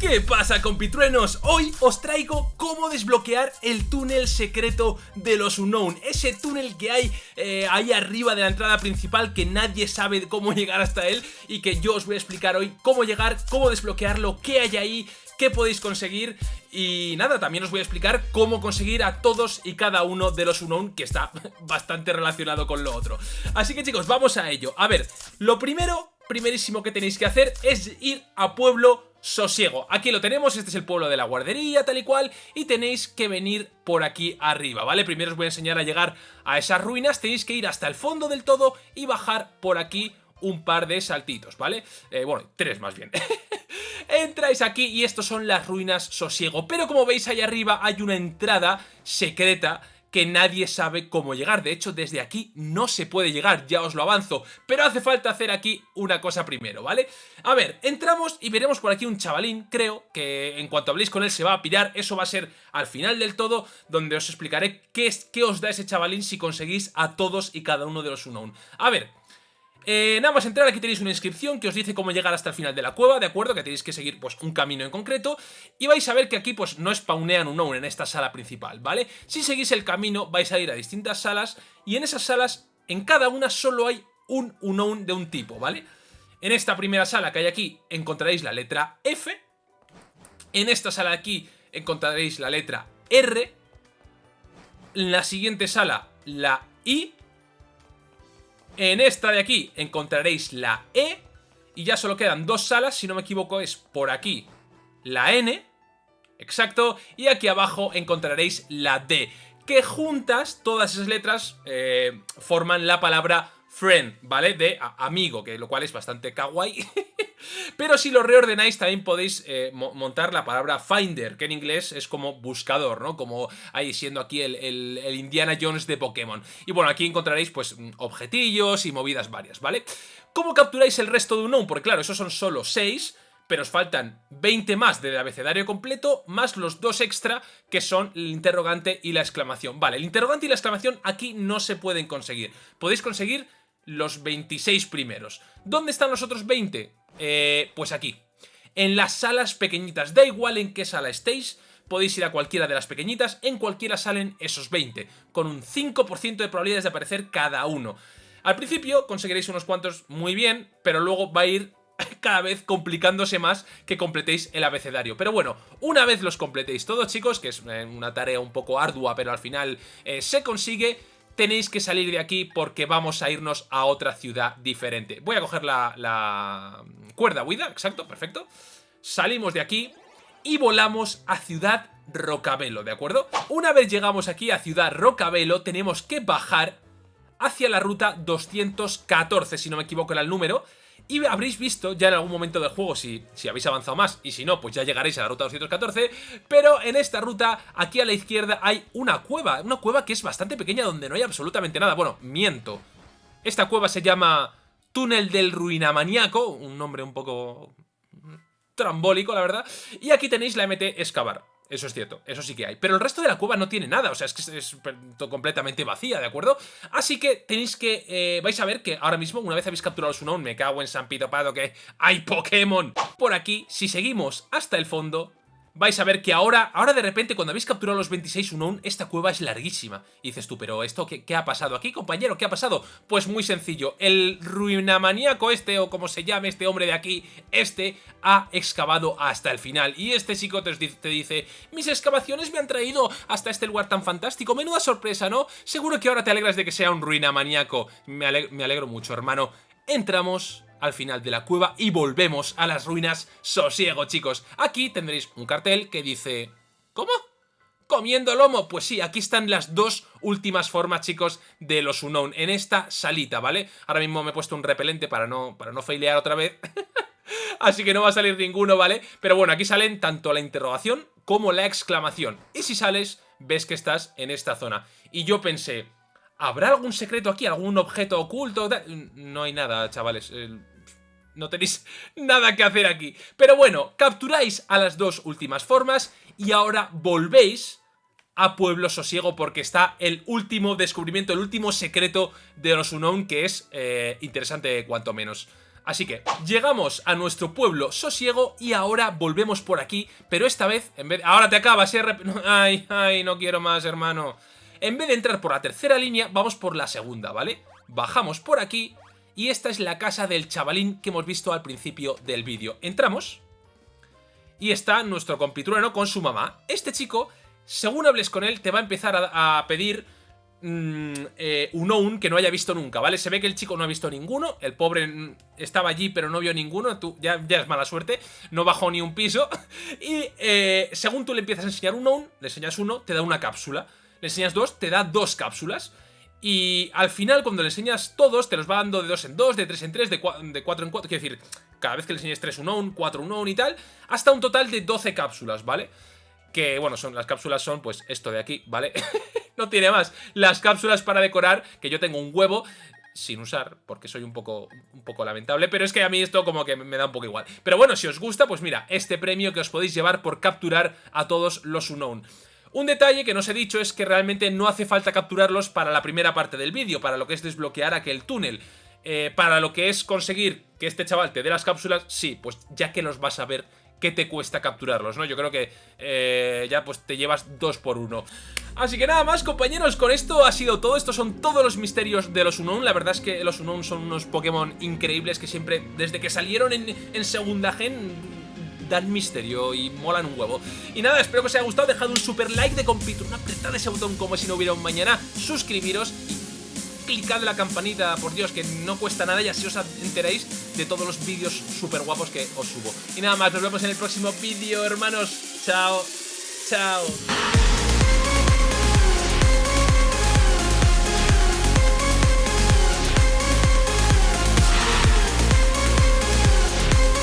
¿Qué pasa compitruenos? Hoy os traigo cómo desbloquear el túnel secreto de los Unknown Ese túnel que hay eh, ahí arriba de la entrada principal que nadie sabe cómo llegar hasta él Y que yo os voy a explicar hoy cómo llegar, cómo desbloquearlo, qué hay ahí qué podéis conseguir y nada, también os voy a explicar cómo conseguir a todos y cada uno de los Unknown que está bastante relacionado con lo otro. Así que chicos, vamos a ello. A ver, lo primero, primerísimo que tenéis que hacer es ir a Pueblo Sosiego. Aquí lo tenemos, este es el pueblo de la guardería, tal y cual, y tenéis que venir por aquí arriba, ¿vale? Primero os voy a enseñar a llegar a esas ruinas, tenéis que ir hasta el fondo del todo y bajar por aquí un par de saltitos, ¿vale? Eh, bueno, tres más bien. Entráis aquí y estos son las ruinas Sosiego, pero como veis ahí arriba hay una entrada secreta que nadie sabe cómo llegar. De hecho, desde aquí no se puede llegar, ya os lo avanzo. Pero hace falta hacer aquí una cosa primero, ¿vale? A ver, entramos y veremos por aquí un chavalín, creo, que en cuanto habléis con él se va a pirar. Eso va a ser al final del todo, donde os explicaré qué, es, qué os da ese chavalín si conseguís a todos y cada uno de los Unknown. A ver, eh, nada más entrar, aquí tenéis una inscripción que os dice cómo llegar hasta el final de la cueva, ¿de acuerdo? Que tenéis que seguir pues un camino en concreto y vais a ver que aquí pues no spawnean un known en esta sala principal, ¿vale? Si seguís el camino vais a ir a distintas salas y en esas salas, en cada una solo hay un unknown de un tipo, ¿vale? En esta primera sala que hay aquí encontraréis la letra F, en esta sala de aquí encontraréis la letra R, en la siguiente sala la I en esta de aquí encontraréis la E y ya solo quedan dos salas, si no me equivoco es por aquí la N, exacto, y aquí abajo encontraréis la D, que juntas todas esas letras eh, forman la palabra friend, ¿vale? De amigo, que lo cual es bastante kawaii. Pero si lo reordenáis también podéis eh, montar la palabra finder, que en inglés es como buscador, ¿no? Como ahí siendo aquí el, Indiana Jones de Pokémon. Y bueno, aquí encontraréis pues objetillos y movidas varias, ¿vale? ¿Cómo capturáis el resto de un Porque claro, esos son solo 6 pero os faltan 20 más del abecedario completo, más los dos extra que son el interrogante y la exclamación. Vale, el interrogante y la exclamación aquí no se pueden conseguir. Podéis conseguir los 26 primeros. ¿Dónde están los otros 20? Eh, pues aquí. En las salas pequeñitas. Da igual en qué sala estéis, podéis ir a cualquiera de las pequeñitas, en cualquiera salen esos 20, con un 5% de probabilidades de aparecer cada uno. Al principio conseguiréis unos cuantos muy bien, pero luego va a ir cada vez complicándose más que completéis el abecedario. Pero bueno, una vez los completéis todos chicos, que es eh, una tarea un poco ardua, pero al final eh, se consigue, tenéis que salir de aquí porque vamos a irnos a otra ciudad diferente. Voy a coger la, cuerda huida, exacto, perfecto. Salimos de aquí y volamos a Ciudad Rocabelo, ¿de acuerdo? Una vez llegamos aquí a Ciudad Rocabelo, tenemos que bajar hacia la ruta 214, si no me equivoco era el número, y habréis visto ya en algún momento del juego si, si habéis avanzado más y si no, pues ya llegaréis a la ruta 214 Pero en esta ruta, aquí a la izquierda hay una cueva Una cueva que es bastante pequeña donde no hay absolutamente nada. Bueno, miento. Esta cueva se llama Túnel del Ruinamaniaco Un nombre un poco trambólico, la verdad. Y aquí tenéis la MT Excavar eso es cierto, eso sí que hay. Pero el resto de la cueva no tiene nada, o sea, es que es, completamente vacía, ¿de acuerdo? Así que tenéis que... Eh, vais a ver que ahora mismo, una vez habéis capturado su Unknown, me cago en San Pito Pado que hay Pokémon. Por aquí, si seguimos hasta el fondo, vais a ver que ahora, ahora de repente cuando habéis capturado los 26 Unknown, esta cueva es larguísima. Y dices tú, pero ¿esto qué, qué, ha pasado aquí, compañero? ¿Qué ha pasado? Pues muy sencillo, el ruinamaníaco este, o como se llame este hombre de aquí, este, ha excavado hasta el final. Y este chico te, te dice, mis excavaciones me han traído hasta este lugar tan fantástico. Menuda sorpresa, ¿no? Seguro que ahora te alegras de que sea un ruinamaníaco. Me, me alegro mucho, hermano. Entramos al final de la cueva y volvemos a las ruinas sosiego, chicos. Aquí tendréis un cartel que dice... ¿Cómo? ¿Comiendo lomo? Pues sí, aquí están las dos últimas formas, chicos, de los Unknown en esta salita, ¿vale? Ahora mismo me he puesto un repelente para no, para no failear otra vez. Así que no va a salir ninguno, ¿vale? Pero bueno, aquí salen tanto la interrogación como la exclamación. Y si sales, ves que estás en esta zona. Y yo pensé, ¿habrá algún secreto aquí? ¿Algún objeto oculto? No hay nada, chavales no tenéis nada que hacer aquí. Pero bueno, capturáis a las dos últimas formas y ahora volvéis a Pueblo Sosiego porque está el último descubrimiento, el último secreto de los Unknown que es eh, interesante cuanto menos. Así que llegamos a nuestro pueblo sosiego y ahora volvemos por aquí, pero esta vez, en vez ahora te acabas, ¿eh? Ay, ay, no quiero más, hermano. En vez de entrar por la tercera línea, vamos por la segunda, ¿vale? Bajamos por aquí y esta es la casa del chavalín que hemos visto al principio del vídeo. Entramos y está nuestro compitrueno con su mamá. Este chico, según hables con él, te va a empezar a, pedir mm, eh, un un que no haya visto nunca, ¿vale? Se ve que el chico no ha visto ninguno, el pobre mm, estaba allí pero no vio ninguno, tú ya, ya es mala suerte, no bajó ni un piso. Y eh, según tú le empiezas a enseñar un un, le enseñas uno, te da una cápsula le enseñas dos, te da dos cápsulas. Y al final, cuando le enseñas todos, te los va dando de dos en dos, de tres en tres, de, de cuatro en cuatro. Quiero decir, cada vez que le enseñes 3 un on, 4 un on y tal, hasta un total de 12 cápsulas, ¿vale? Que, bueno, son las cápsulas son, pues, esto de aquí, ¿vale? no tiene más. Las cápsulas para decorar, que yo tengo un huevo sin usar, porque soy un poco, un poco lamentable, pero es que a mí esto como que me da un poco igual. Pero bueno, si os gusta, pues mira, este premio que os podéis llevar por capturar a todos los Unknown. Un detalle que no os he dicho es que realmente no hace falta capturarlos para la primera parte del vídeo, para lo que es desbloquear aquel túnel. Eh, para lo que es conseguir que este chaval te dé las cápsulas, sí, pues ya que los vas a ver qué te cuesta capturarlos, ¿no? Yo creo que eh, ya pues te llevas dos por uno. Así que nada más, compañeros, con esto ha sido todo. Estos son todos los misterios de los Unknown. La verdad es que los Unknown son unos Pokémon increíbles que siempre, desde que salieron en segunda gen dan misterio y molan un huevo. Y nada, espero que os haya gustado, dejad un super like de compito, una apretada ese botón como si no hubiera un mañana, suscribiros y clicad la campanita, por Dios, que no cuesta nada y así os enteréis de todos los vídeos súper guapos que os subo. Y nada más, nos vemos en el próximo vídeo, hermanos. Chao, chao.